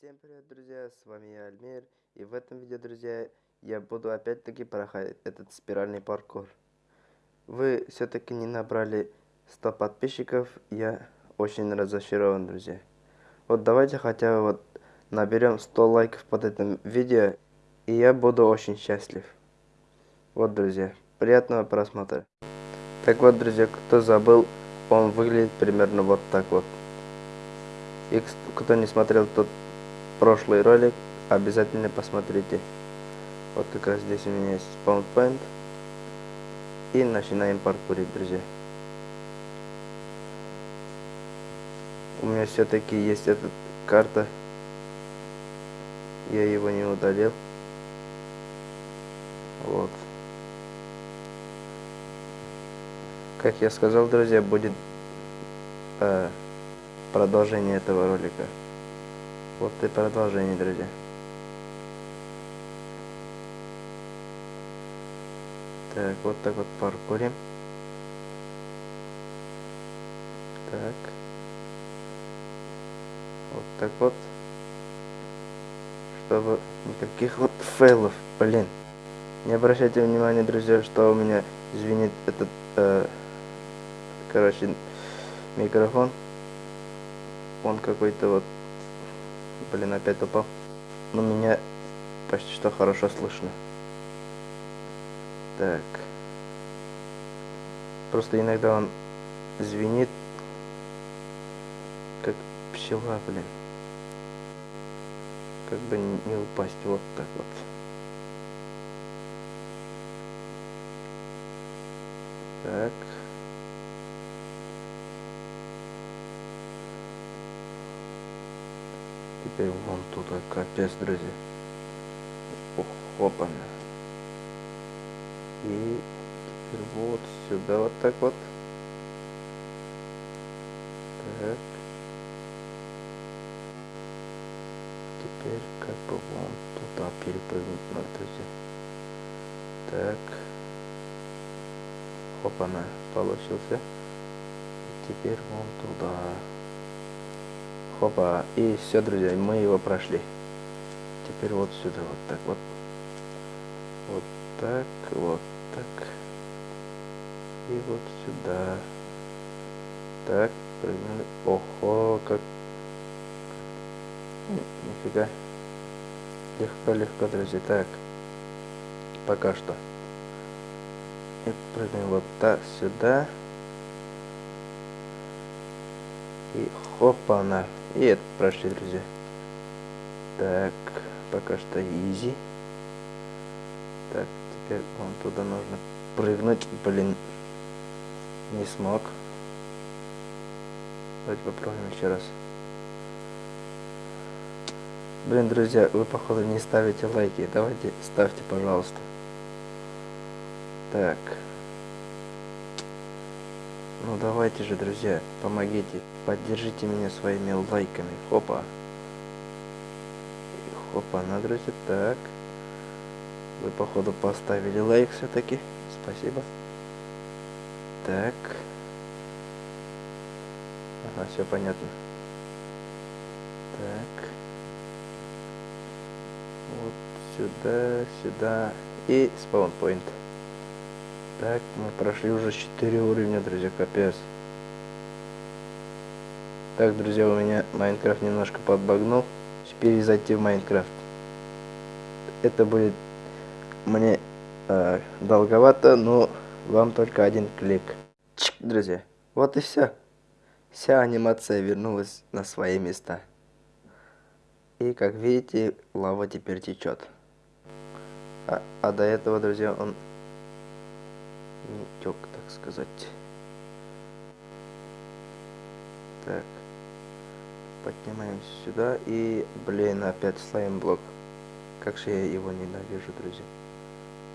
Всем привет, друзья, с вами я, Альмир, и в этом видео, друзья, я буду опять-таки проходить этот спиральный паркур. Вы все-таки не набрали 100 подписчиков, я очень разочарован, друзья. Вот давайте хотя бы вот наберем 100 лайков под этим видео, и я буду очень счастлив. Вот, друзья, приятного просмотра. Так вот, друзья, кто забыл, он выглядит примерно вот так вот. И кто не смотрел тот прошлый ролик, обязательно посмотрите. Вот как раз здесь у меня есть спаунпоинт. И начинаем паркурить, друзья. У меня все-таки есть эта карта. Я его не удалил. Вот. Как я сказал, друзья, будет э, продолжение этого ролика. Вот и продолжение, друзья. Так, вот так вот паркурим. Так. Вот так вот. Чтобы никаких вот фейлов, блин. Не обращайте внимания, друзья, что у меня звенит этот, э, короче, микрофон. Он какой-то вот Блин, опять упал. Но меня почти что хорошо слышно. Так. Просто иногда он звенит, как пчела, блин. Как бы не упасть вот так вот. Так. Теперь вон туда капец, друзья. Опа. И вот сюда вот так вот. Так. Теперь как бы вон туда перепрыгнуть надо, друзья. Так. Опа-на, получился. Теперь вон туда. Хопа. И все, друзья, мы его прошли. Теперь вот сюда, вот так вот. Вот так, вот так. И вот сюда. Так, прыгнули. Ого, как... Нифига. Легко-легко, друзья. Так. Пока что. И прыгаем вот так, сюда. И хопа, на. И это прошли, друзья. Так, пока что изи. Так, теперь вон туда нужно прыгнуть. Блин, не смог. Давайте попробуем еще раз. Блин, друзья, вы походу не ставите лайки. Давайте ставьте, пожалуйста. Так. Ну давайте же, друзья, помогите. Поддержите меня своими лайками. Хопа. Хопа, на, друзья. Так. Вы, походу, поставили лайк все-таки. Спасибо. Так. Ага, все понятно. Так. Вот сюда, сюда. И спаунпоинт. Так, мы прошли уже 4 уровня, друзья, капец. Так, друзья, у меня Майнкрафт немножко подбагнул. Теперь зайти в Майнкрафт. Это будет мне э, долговато, но вам только один клик. Чик, друзья, вот и все. Вся анимация вернулась на свои места. И как видите, лава теперь течет. А, а до этого, друзья, он не так сказать. Так. Поднимаемся сюда и, блин, опять слайм-блок. Как же я его ненавижу, друзья.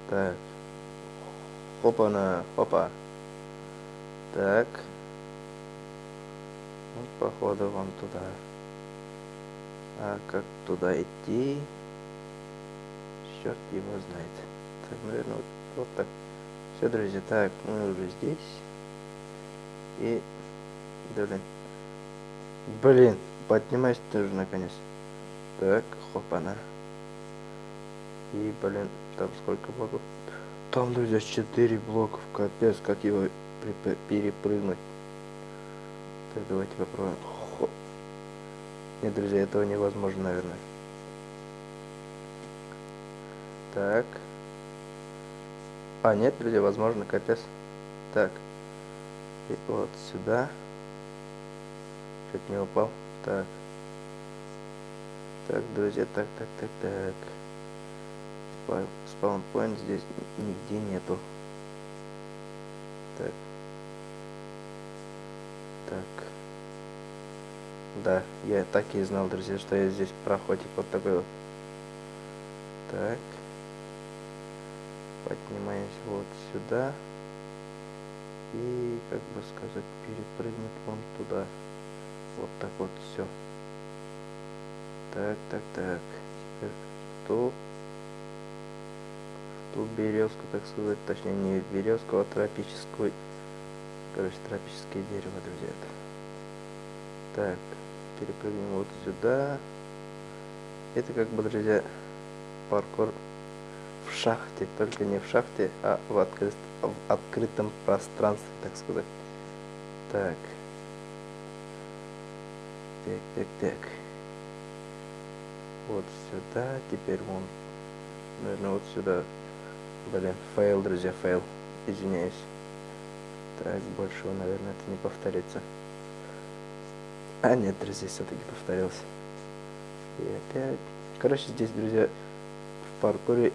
Так. Хопа-на, хопа. Так. Вот, походу, вам туда. А как туда идти? Черт его знает. Так, наверное, вот, вот так. Все, друзья, так, мы уже здесь. И, блин, блин, поднимайся ты уже наконец. Так, хопана. И, блин, там сколько блоков? Там, друзья, 4 блоков. Капец, как его перепрыгнуть. Так, давайте попробуем. Хоп. Нет, друзья, этого невозможно, наверное. Так. А, нет, друзья, возможно, капец. Так. И вот сюда. Чуть не упал. Так. Так, друзья, так, так, так, так. Спаунпоинт здесь нигде нету. Так. Так. Да, я так и знал, друзья, что я здесь проходик вот такой вот. Так. Поднимаемся вот сюда. И, как бы сказать, перепрыгнуть вон туда. Вот так вот все. Так, так, так. Теперь что? Что березку, так сказать, точнее не березку, а тропическую. Короче, тропическое дерево, друзья. Так, перепрыгнем вот сюда. Это как бы, друзья, паркур в шахте, только не в шахте, а в, открыт, в открытом пространстве, так сказать. Так. Так, так, так вот сюда, теперь вон, наверное, вот сюда. Блин, фейл, друзья, фейл. Извиняюсь. Так, больше, наверное, это не повторится. А, нет, друзья, все-таки повторился. И опять. Короче, здесь, друзья, в паркуре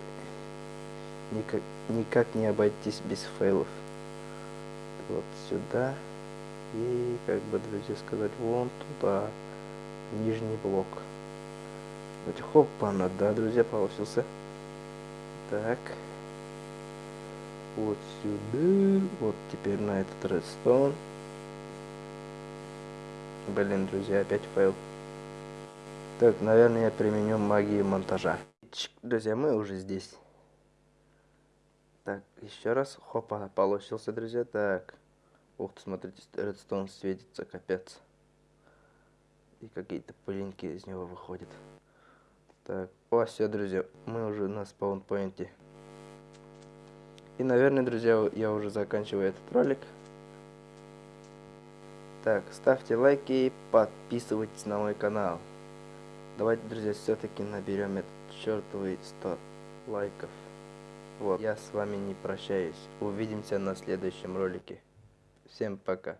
никак, никак не обойтись без фейлов. Вот сюда. И, как бы, друзья, сказать, вон туда. Нижний блок. Давайте, хопа, да, друзья, получился. Так. Вот сюда. Вот теперь на этот редстоун. Блин, друзья, опять файл. Так, наверное, я применю магию монтажа. Друзья, мы уже здесь. Так, еще раз. Хопа, получился, друзья. Так. Ух ты, смотрите, редстоун светится, капец. И какие-то пылинки из него выходят. Так, о, все, друзья, мы уже на спаунпоинте. И, наверное, друзья, я уже заканчиваю этот ролик. Так, ставьте лайки и подписывайтесь на мой канал. Давайте, друзья, все-таки наберем этот чертовый 100 лайков. Вот, я с вами не прощаюсь. Увидимся на следующем ролике. Всем пока.